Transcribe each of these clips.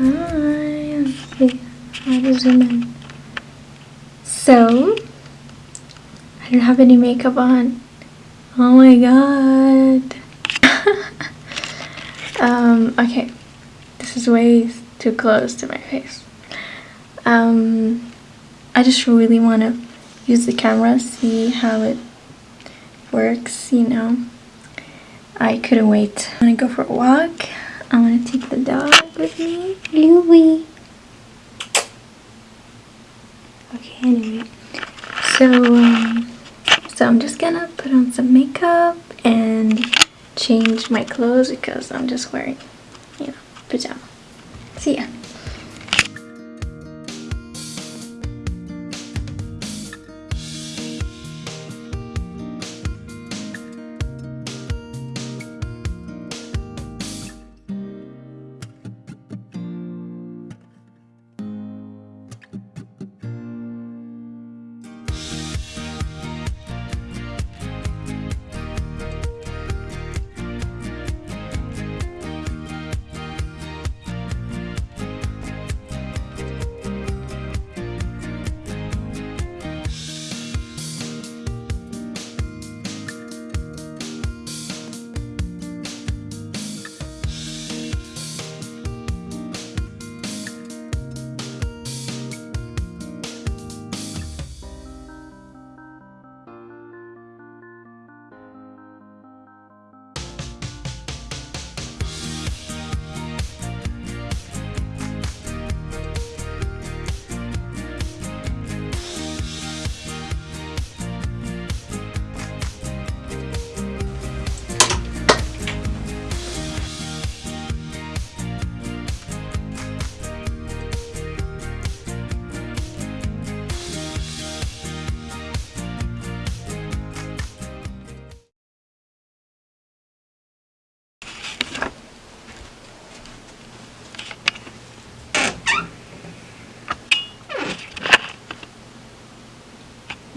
Hi. See how to zoom in. So, I don't have any makeup on. Oh my god. um, okay. This is way too close to my face. Um, I just really want to use the camera, see how it works, you know. I couldn't wait. I'm gonna go for a walk. I want to take the dog with me. Louie. Okay, anyway. So, um, so I'm just gonna put on some makeup and change my clothes because I'm just wearing,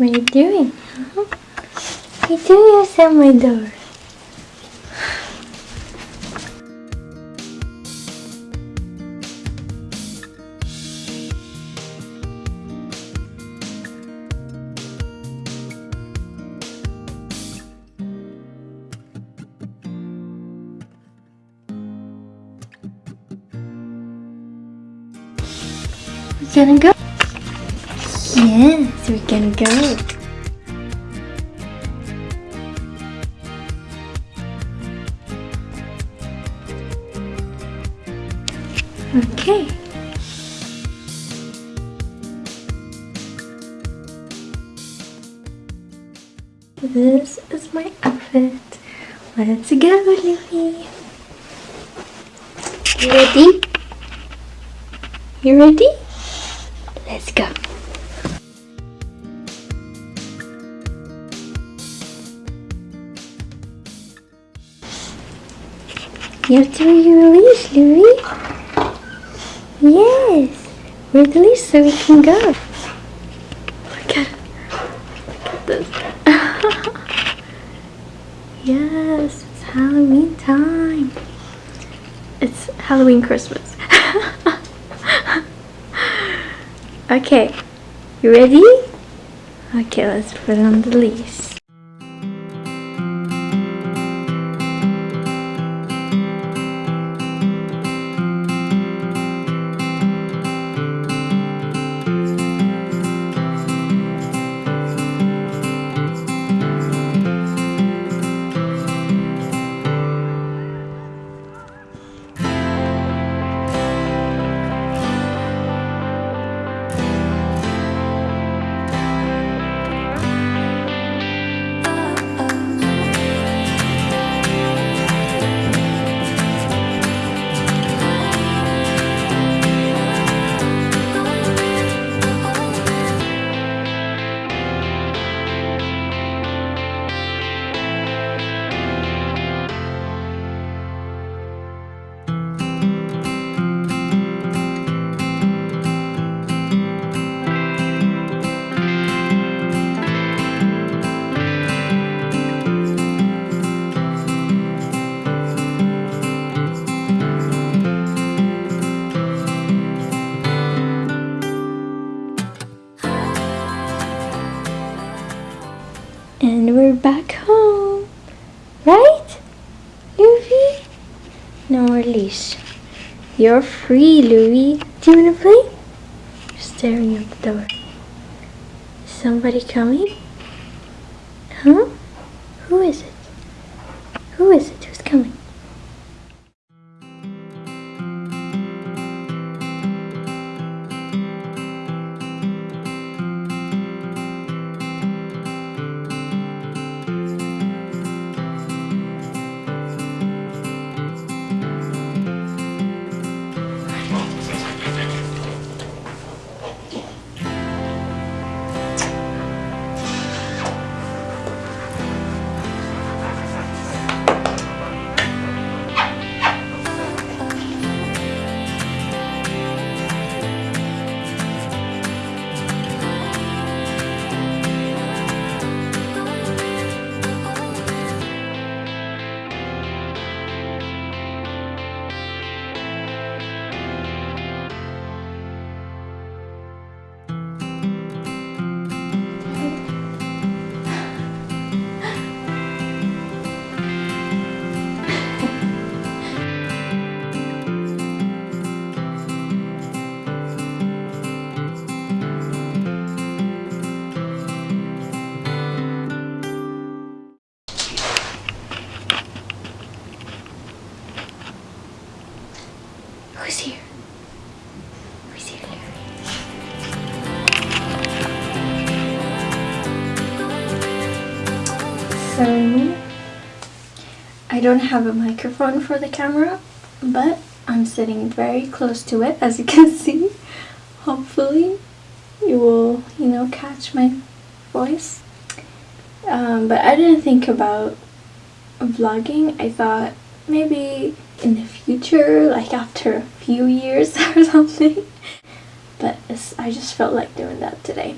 What are you doing? Huh? You doing outside my door? We're gonna go. Yes, we can go. Okay. This is my outfit. Let's go, Louie. You ready? You ready? Let's go. You have to release, Louis. Yes. We're released so we can go. Look at, look at this. yes, it's Halloween time. It's Halloween Christmas. okay, you ready? Okay, let's put on the leash. No more leash. You're free, Louie. Do you want to play? Staring at the door. Is somebody coming? Huh? Who is it? Who is it? Who's coming? So, I don't have a microphone for the camera, but I'm sitting very close to it, as you can see. Hopefully, you will, you know, catch my voice. Um, but I didn't think about vlogging. I thought maybe in the future, like after a few years or something. But I just felt like doing that today.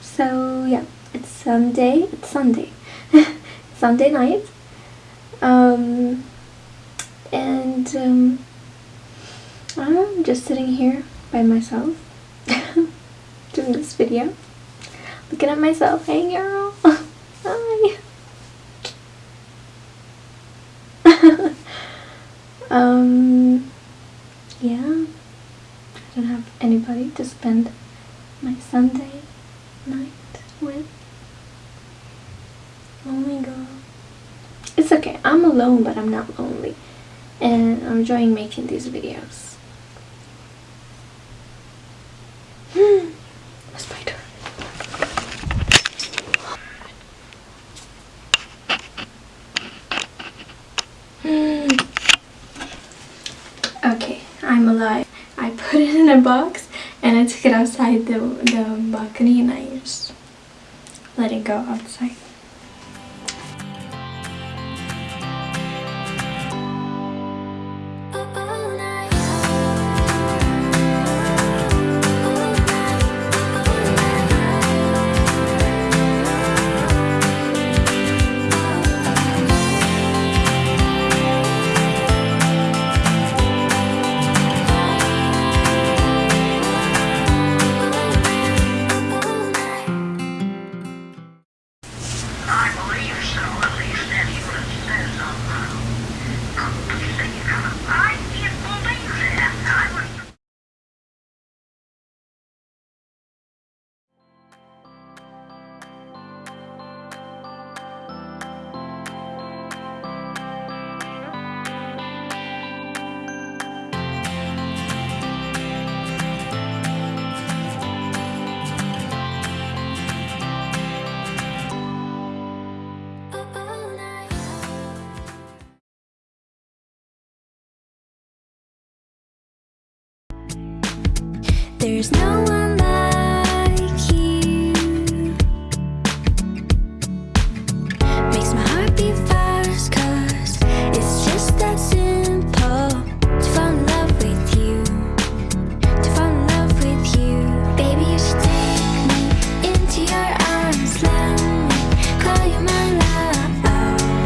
So yeah, it's Sunday. It's Sunday. Sunday night. Um, and um, I'm just sitting here by myself doing this video. Looking at myself. Hey girl. Hi. um, yeah, I don't have anybody to spend my Sunday night with. Oh my god. It's okay, I'm alone but I'm not lonely. And I'm enjoying making these videos. Hmm. What's my turn? Hmm. okay, I'm alive. I put it in a box and I took it outside the, the balcony and I just let it go outside. There's no one